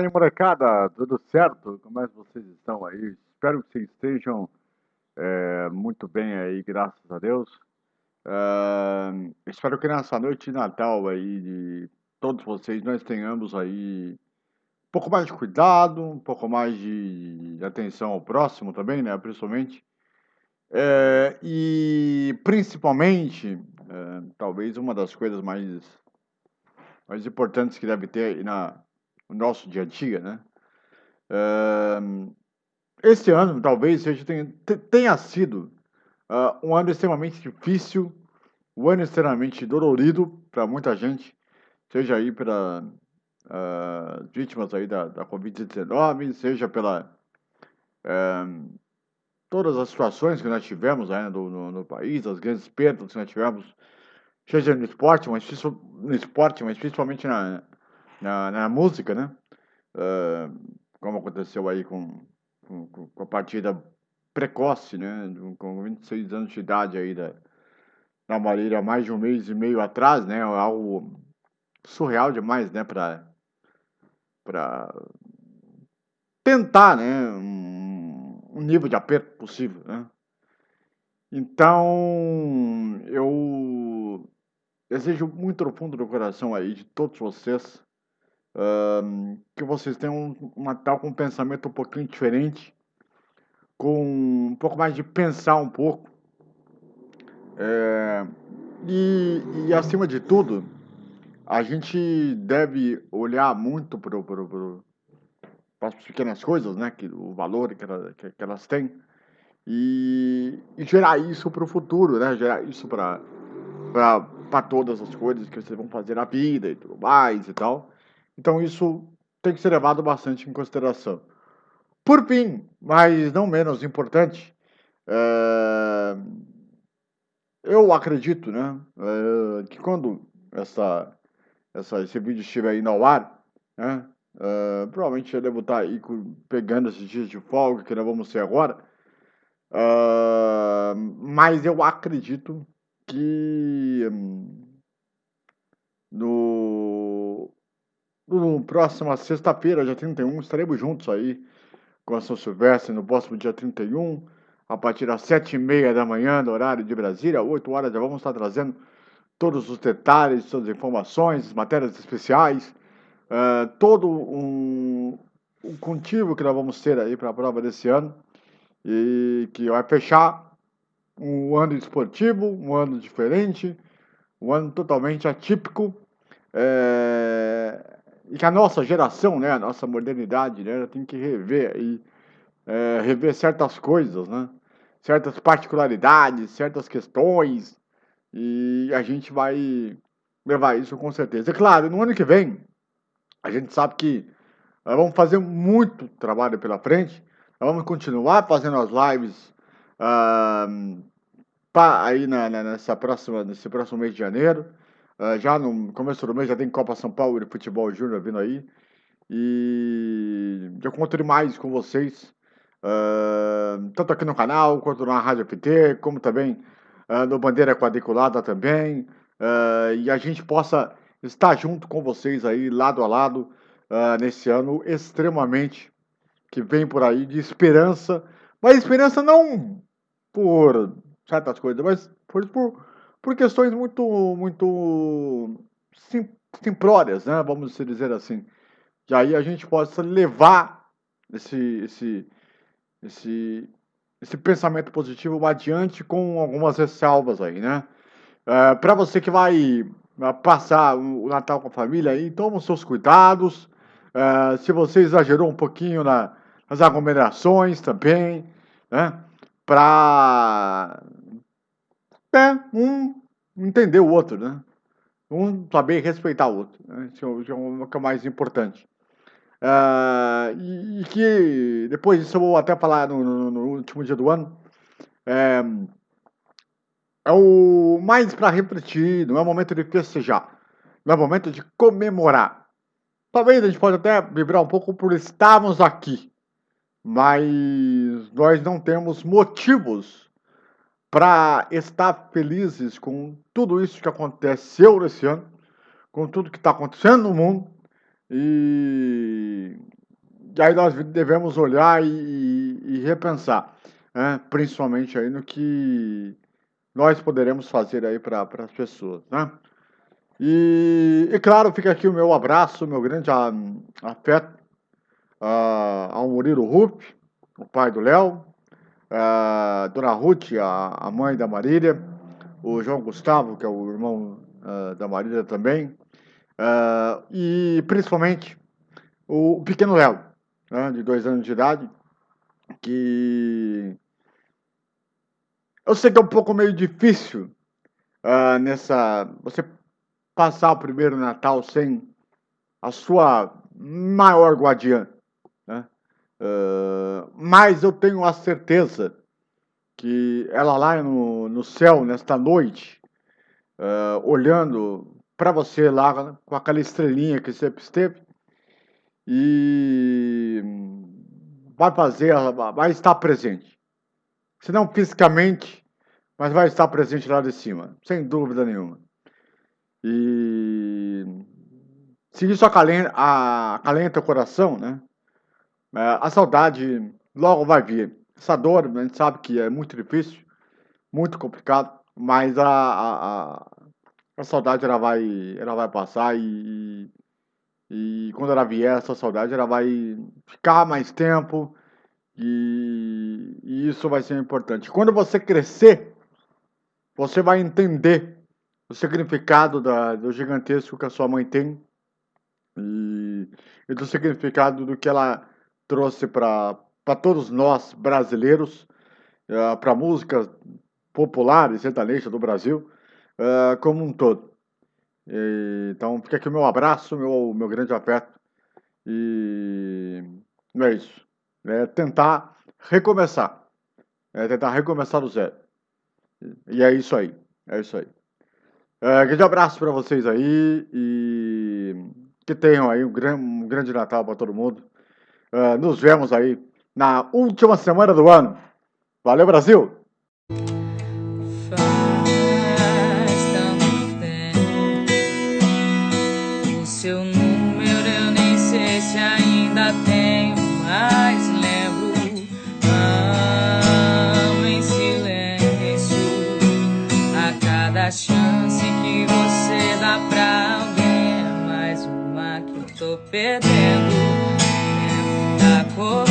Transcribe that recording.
aí, molecada? Tudo certo? Como é que vocês estão aí? Espero que vocês estejam é, muito bem aí, graças a Deus. Uh, espero que nessa noite de Natal aí de todos vocês nós tenhamos aí um pouco mais de cuidado, um pouco mais de, atenção ao próximo também, né? Principalmente. É, e principalmente, é, talvez uma das coisas mais, mais importantes que deve ter na, no nosso dia a dia, né? Uh, esse ano talvez seja, tenha, tenha sido uh, um ano extremamente difícil, um ano extremamente dolorido para muita gente, seja aí para uh, vítimas aí da, da Covid-19, seja pela uh, todas as situações que nós tivemos aí no, no, no, país, as grandes perdas que nós tivemos, seja no esporte, mas no esporte, mas principalmente na, na, na música, né? Uh, como aconteceu aí com, com, com, a partida precoce, né? Com 26 anos de idade aí da, da Marília, mais de um mês e meio atrás, né? Algo surreal demais, né? Para para tentar, né? Um, um nível de aperto possível, né? Então, eu desejo muito no fundo do coração aí de todos vocês que vocês tenham um, um Natal com um pensamento um pouquinho diferente, com um pouco mais de pensar um pouco. É, e, e, acima de tudo, a gente deve olhar muito para as pequenas coisas, né? Que, o valor que, ela, que, que elas têm. E, e gerar isso para o futuro, né? Gerar isso para todas as coisas que vocês vão fazer na vida e tudo mais e tal. Então isso tem que ser levado bastante em consideração. Por fim, mas não menos importante, é... eu acredito né, é... que quando essa, essa, esse vídeo estiver aí no ar, né, é... provavelmente eu devo estar aí pegando esses dias de folga, que nós vamos ter agora, mas eu acredito que no no próxima sexta-feira, dia 31, estaremos juntos aí com a São Silvestre no próximo dia 31, a partir das sete e meia da manhã, do horário de Brasília, 8 horas, já vamos estar trazendo todos os detalhes, todas as informações, matérias especiais, uh, todo um, um contigo que nós vamos ter aí para a prova desse ano e que vai fechar um ano esportivo, um ano diferente, um ano totalmente atípico. É, e que a nossa geração, né, a nossa modernidade, né, tem que rever e é, rever certas coisas, né, certas particularidades, certas questões, e a gente vai levar isso com certeza. É claro, no ano que vem, a gente sabe que nós vamos fazer muito trabalho pela frente, nós vamos continuar fazendo as lives uh, pra, aí na, na, nessa próxima, nesse próximo mês de janeiro. Uh, já no começo do mês já tem Copa São Paulo e Futebol Júnior vindo aí. E eu conto mais com vocês, uh, tanto aqui no canal, quanto na Rádio FT, como também uh, no Bandeira Quadriculada também. e a gente possa estar junto com vocês aí, lado a lado, nesse ano extremamente que vem por aí de esperança. Mas esperança não por certas coisas, mas por, por por questões muito, muito sim, simplórias, né? vamos dizer assim. E aí a gente possa levar esse, esse, esse, esse pensamento positivo adiante com algumas ressalvas aí, né? É, Para você que vai é, passar o Natal com a família aí, toma os seus cuidados. É, se você exagerou um pouquinho na, nas aglomerações também, né? Para é, um entender o outro, né? Um saber respeitar o outro. Né? Isso é o que é o mais importante. Uh, e, e, que depois disso eu vou até falar no, no, no último dia do ano. É, é o mais para refletir, não é o momento de festejar, não é o momento de comemorar. Talvez a gente pode até vibrar um pouco por estarmos aqui, mas nós não temos motivos para estar felizes com tudo isso que aconteceu nesse ano, com tudo que está acontecendo no mundo, E, e aí nós devemos olhar e, e repensar, né? principalmente aí no que nós poderemos fazer aí para as pessoas, né? E, e, claro, fica aqui o meu abraço, meu grande afeto ao Murilo Rupp, o pai do Léo, uh, Dona Ruth, a, a, mãe da Marília, o João Gustavo, que é o irmão uh, da Marília também, e principalmente o pequeno Léo, né, de dois anos de idade, que eu sei que é um pouco meio difícil nessa você passar o primeiro Natal sem a sua maior guardiã. Né? Mas eu tenho a certeza que ela lá no, no céu, nesta noite, uh, olhando para você lá com aquela estrelinha que sempre esteve, e vai fazer, vai estar presente. Se não fisicamente, mas vai estar presente lá de cima, sem dúvida nenhuma. E se isso acalenta, acalenta o coração, né? É, a saudade logo vai vir. Essa dor, a gente sabe que é muito difícil, muito complicado, mas a, a, a saudade ela vai, ela vai passar e, e quando ela vier, essa saudade ela vai ficar mais tempo e, e isso vai ser importante. Quando você crescer, você vai entender o significado da, do gigantesco que a sua mãe tem e, e do significado do que ela trouxe para todos nós brasileiros, uh, eh, para a música popular e sertaneja do Brasil uh, como um todo. E, então fica aqui o meu abraço, meu, meu grande afeto e não é isso. É tentar recomeçar. É tentar recomeçar do zero. E é isso aí. É isso aí. É, grande abraço para vocês aí e que tenham aí um, gran, um grande Natal para todo mundo. Uh, nos vemos aí na última semana do ano. Valeu, Brasil! seu número eu nem sei se ainda tenho, mas lembro. Em silêncio a cada chance que você dá pra alguém. É mais uma que tô perdendo. O